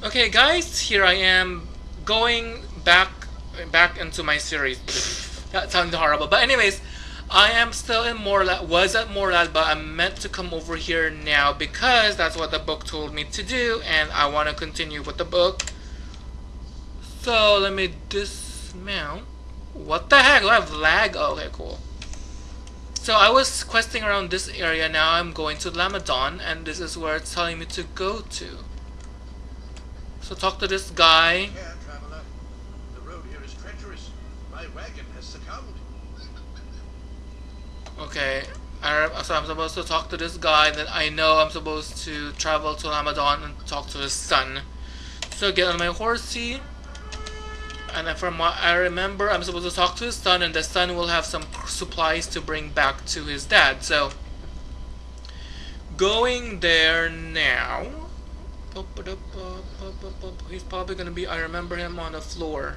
Okay, guys, here I am going back back into my series. that sounds horrible, but anyways, I am still in Morlad. Was at Morlad, but I'm meant to come over here now because that's what the book told me to do, and I want to continue with the book. So let me dismount. What the heck? Do I have lag? Oh, okay, cool. So I was questing around this area. Now I'm going to Lamedon, and this is where it's telling me to go to. So talk to this guy. Care, traveler. The road here is treacherous. My wagon has succumbed. Okay, I, so I'm supposed to talk to this guy. Then I know I'm supposed to travel to Lamedon and talk to his son. So get on my horsey. And from what I remember, I'm supposed to talk to his son, and the son will have some supplies to bring back to his dad. So, going there now. He's probably gonna be. I remember him on the floor.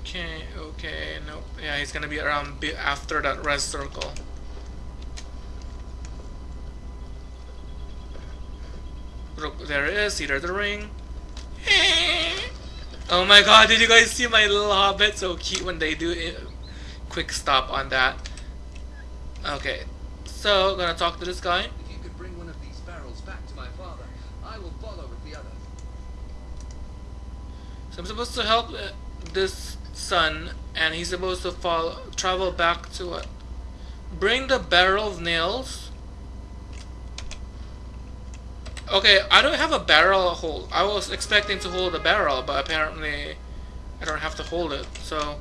Okay, okay, nope. Yeah, he's gonna be around after that red circle. Look, there it is. See, the ring. Oh my god, did you guys see my little hobbit? So cute when they do. Quick stop on that. Okay, so gonna talk to this guy. If you could bring one of these barrels back to my father, I will follow with the other. So I'm supposed to help uh, this son, and he's supposed to follow, travel back to what? Bring the barrel of nails. Okay, I don't have a barrel hold. I was expecting to hold a barrel, but apparently I don't have to hold it. So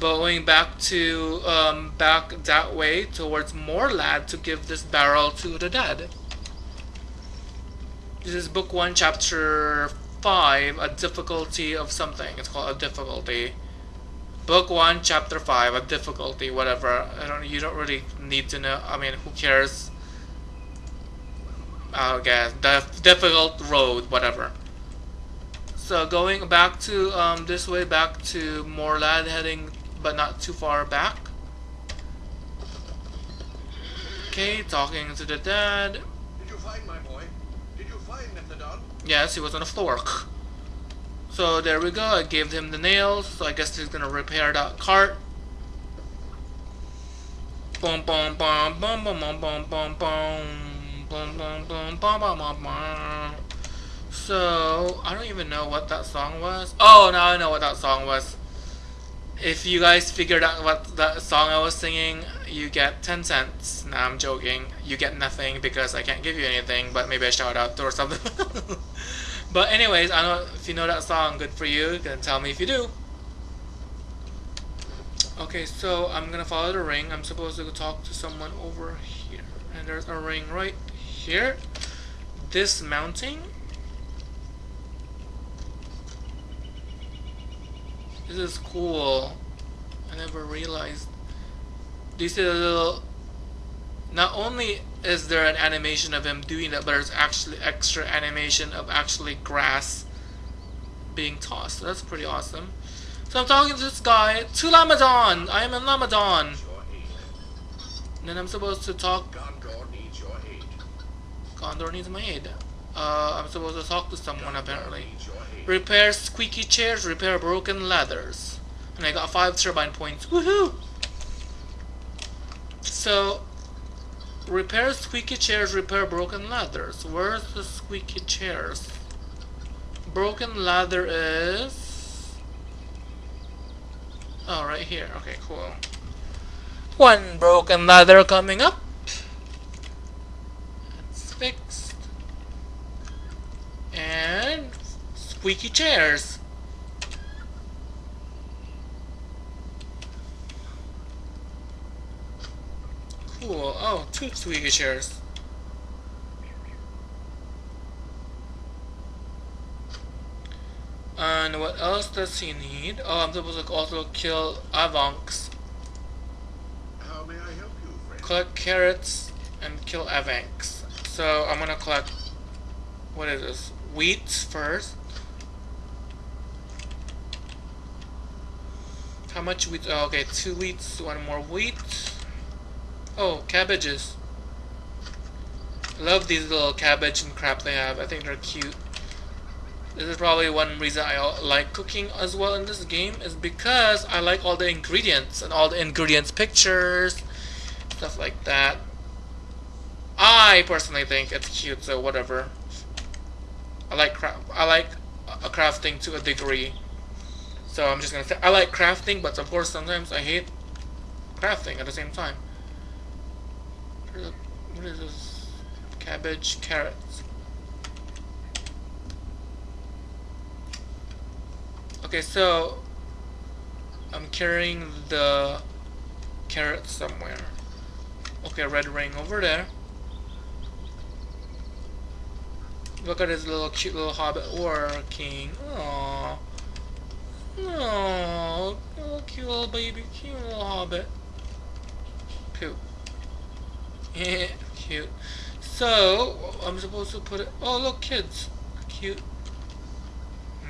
going back to um, back that way towards Morlad to give this barrel to the dead. This is book one, chapter five, a difficulty of something. It's called a difficulty. Book one, chapter five, a difficulty, whatever. I don't. You don't really need to know. I mean, who cares? I guess the difficult road, whatever. So going back to um, this way, back to Morlad, heading but not too far back. Okay, talking to the dad. Did you find my boy? Did you find Methadon? Yes, he was on the floor. So there we go. I gave him the nails. So I guess he's gonna repair that cart. Boom, boom, boom, boom, boom, boom, boom, boom, boom, boom, boom, boom, boom, boom, boom, boom. So I don't even know what that song was. Oh, now I know what that song was. If you guys figured out what that song I was singing, you get 10 cents. Nah, I'm joking. You get nothing because I can't give you anything, but maybe a shout out or something. but anyways, I know if you know that song, good for you. You can tell me if you do. Okay, so I'm gonna follow the ring. I'm supposed to talk to someone over here. And there's a ring right here. Dismounting. This is cool. I never realized. Do you see the little... Not only is there an animation of him doing that, but there's actually extra animation of actually grass being tossed. That's pretty awesome. So I'm talking to this guy, to Lamedon! I am in Lamedon! And then I'm supposed to talk... Gondor needs your aid. Gondor needs my aid. Uh, I'm supposed to talk to someone apparently. Repair squeaky chairs, repair broken ladders. And I got 5 turbine points. Woohoo! So, repair squeaky chairs, repair broken ladders. Where's the squeaky chairs? Broken ladder is... Oh, right here. Okay, cool. One broken ladder coming up. That's fixed. And squeaky chairs. Cool. Oh, two squeaky chairs. And what else does he need? Oh, I'm supposed to also kill Avanx. How may I help you, friend? Collect carrots and kill Avanx. So I'm gonna collect. What is this? Wheat first. How much wheat? Oh, okay, two wheats, one more wheat. Oh, cabbages. Love these little cabbage and crap they have. I think they're cute. This is probably one reason I like cooking as well in this game is because I like all the ingredients and all the ingredients pictures, stuff like that. I personally think it's cute, so whatever. I like cra- I like crafting to a degree. So I'm just gonna say I like crafting, but of course sometimes I hate crafting at the same time. What is- this? Cabbage, carrots. Okay, so I'm carrying the carrots somewhere. Okay, red ring over there. Look at this little cute little hobbit working. Aww. Aww. Little cute little baby, cute little hobbit. Cute. Yeah, cute. So, I'm supposed to put it. Oh, look, kids. Cute.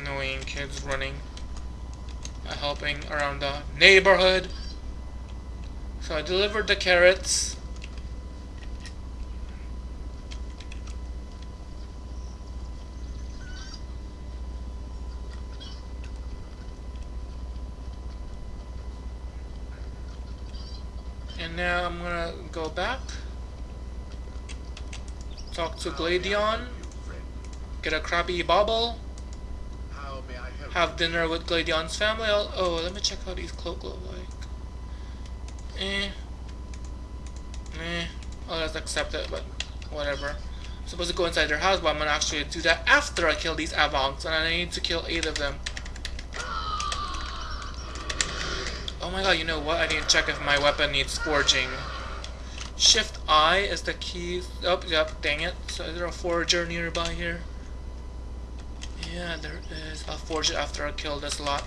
Annoying kids running. Helping around the neighborhood. So I delivered the carrots. And now I'm gonna go back. Talk to Gladion. Get a crappy bobble. Have dinner with Gladion's family. I'll, oh, let me check how these cloaks look like. Eh. Eh. I'll just accept it, but whatever. I'm supposed to go inside their house, but I'm gonna actually do that after I kill these Avonks, and I need to kill eight of them. Oh my god, you know what? I need to check if my weapon needs forging. Shift I is the key. Oh, yep, dang it. So is there a forger nearby here? Yeah, there is. I'll forge it after I kill this lot.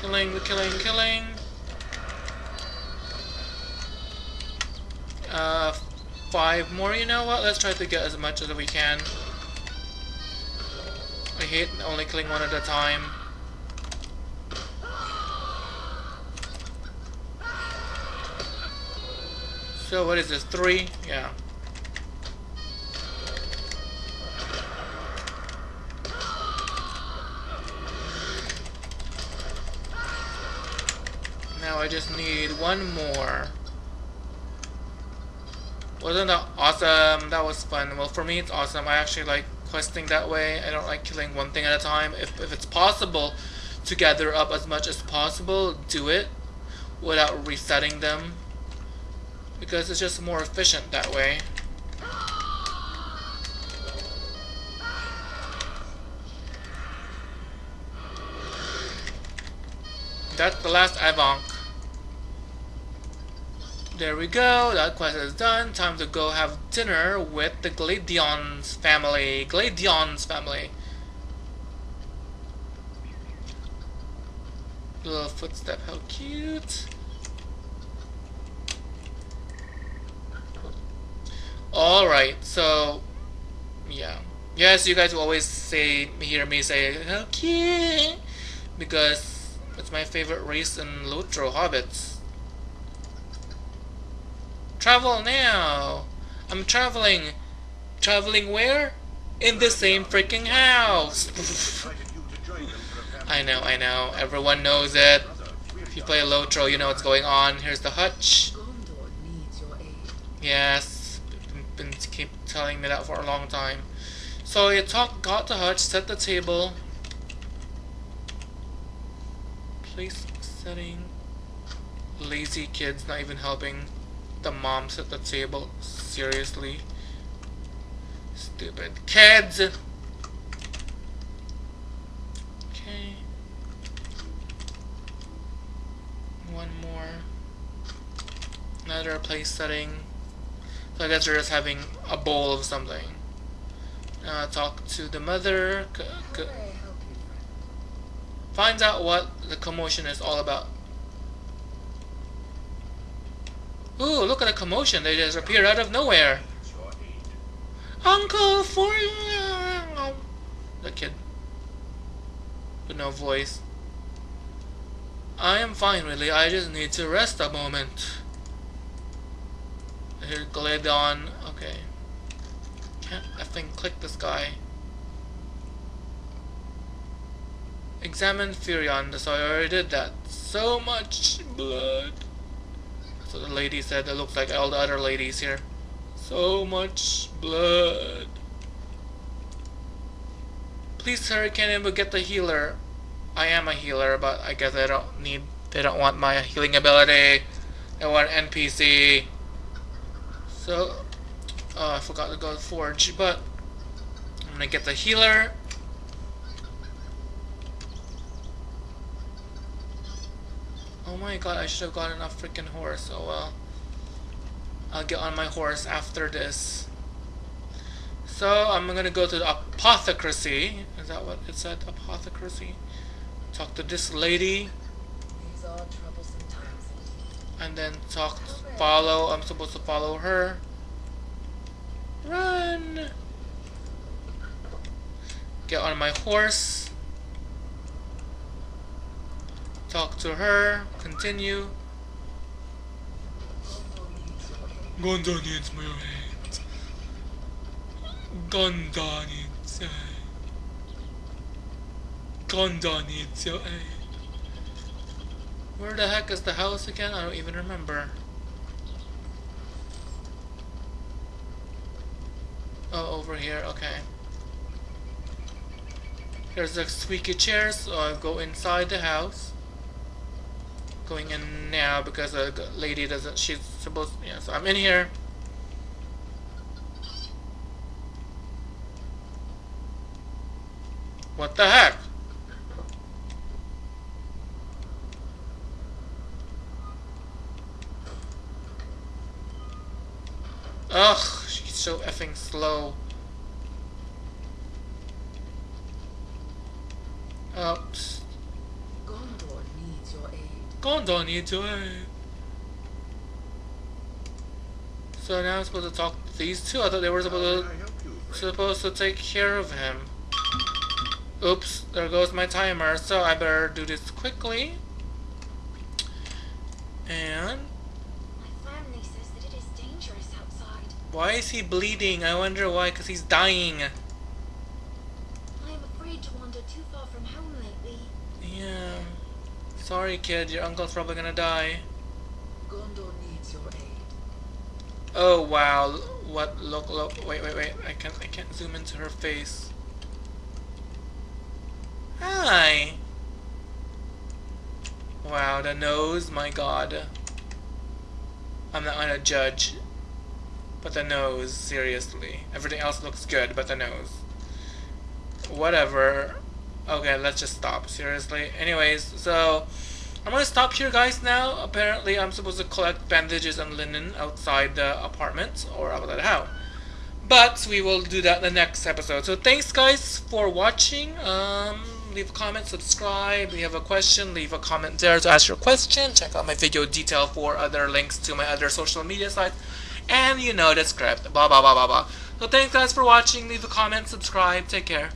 Killing, killing, killing. Uh, five more. You know what? Let's try to get as much as we can. I hate only killing one at a time. So what is this? Three? Yeah. Now I just need one more. Wasn't that awesome? That was fun. Well, for me, it's awesome. I actually like questing that way. I don't like killing one thing at a time. If, if it's possible to gather up as much as possible, do it without resetting them. Because it's just more efficient that way. That's the last Avonk. There we go, that quest is done. Time to go have dinner with the Gladion's family. Gladion's family. Little footstep, how cute. Alright, so, yeah. Yes, you guys will always say, hear me say, how cute, because it's my favorite race in Lotro Hobbits. Travel now! I'm traveling. Traveling where? In the same freaking house! I know, I know. Everyone knows it. If you play a Lotro, you know what's going on. Here's the hutch. Yes, been, been keep telling me that for a long time. So you talk, got the hutch, set the table. Place setting. Lazy kids not even helping. The mom at the table. Seriously. Stupid kids. Okay. One more. Another place setting. So I guess they're just having a bowl of something. Uh, talk to the mother. C- c- How may I help you, friend? finds out what the commotion is all about. Ooh, look at the commotion. They just appear out of nowhere. Uncle for the kid with no voice. I am fine, really. I just need to rest a moment. Here, Gladon. Okay. Can't effing click this guy. Examine Furion. So I already did that. So much blood. So the lady said it looks like all the other ladies here. So much blood. Please hurry, can we get the healer? I am a healer, but I guess I don't need. They don't want my healing ability. They want NPC. So, oh, I forgot to go Forge, but I'm gonna get the healer. Oh my god, I should have gotten a freaking horse. Oh well. I'll get on my horse after this. So I'm gonna go to the apothecary. Is that what it said? Apothecary. Talk to this lady. These are troublesome times. And then talk follow. I'm supposed to follow her. Run! Get on my horse. Talk to her. Continue. Gondor needs my aid. Gondor needs your eh. aid. Gondor needs your eh. aid. Where the heck is the house again? I don't even remember. Oh, over here, okay. There's a squeaky chair, so I'll go inside the house. Going in now because the lady doesn't, she's supposed, yeah, so I'm in here. What the heck? Ugh, she's so effing slow. Oops. Gondor needs your aid. Gondor needs your aid. So now I'm supposed to talk to these two? I thought they were supposed to, help you, supposed to take care of him. Oops, there goes my timer, so I better do this quickly. And My family says that it is dangerous outside. why is he bleeding? I wonder why, because he's dying. Sorry, kid, your uncle's probably gonna die. Gondor needs your aid. Oh wow! What? Look! Look! Wait! Wait! Wait! I can't! I can't zoom into her face. Hi. Wow! The nose. My God. I'm not gonna judge, but the nose. Seriously. Everything else looks good, but the nose. Whatever. Okay, let's just stop. Seriously. Anyways, so. I'm gonna stop here guys now. Apparently I'm supposed to collect bandages and linen outside the apartment or outside the house. But we will do that in the next episode. So thanks guys for watching. Um, leave a comment, subscribe. If you have a question, leave a comment there to ask your question. Check out my video detail for other links to my other social media sites. And you know the script. Blah blah blah blah blah. So thanks guys for watching. Leave a comment, subscribe. Take care.